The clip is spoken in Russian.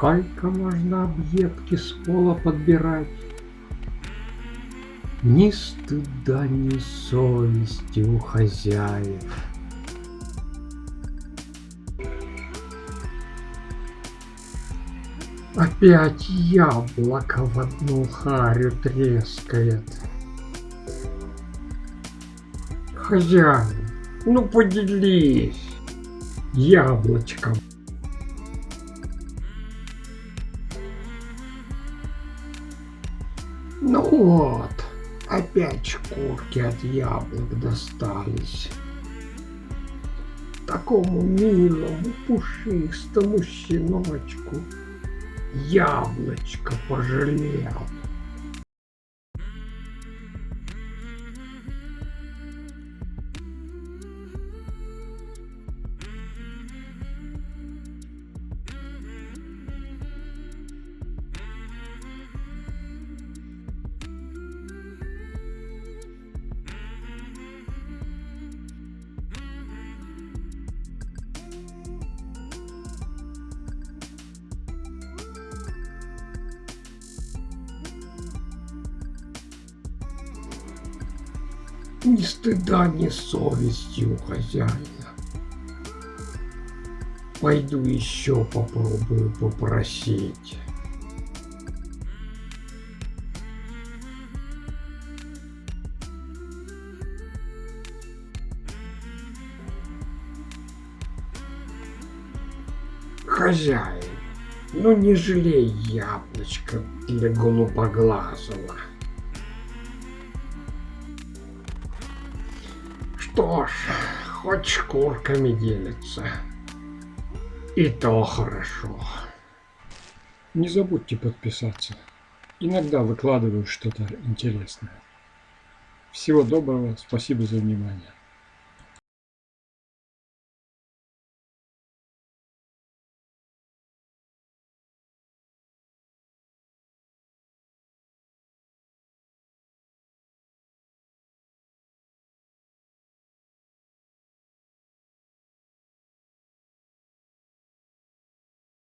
Сколько можно объедки с пола подбирать? Ни стыда, ни совести у хозяев. Опять яблоко в одну харю трескает. Хозяин, ну поделись яблочком. Ну вот, опять шкурки от яблок достались. Такому милому, пушистому щеночку яблочко пожалел. Ни стыда, ни совести у хозяина. Пойду еще попробую попросить. Хозяин, ну не жалей яблочко для голубоглазого. Что ж, хоть шкурками делится. И то хорошо. Не забудьте подписаться. Иногда выкладываю что-то интересное. Всего доброго, спасибо за внимание.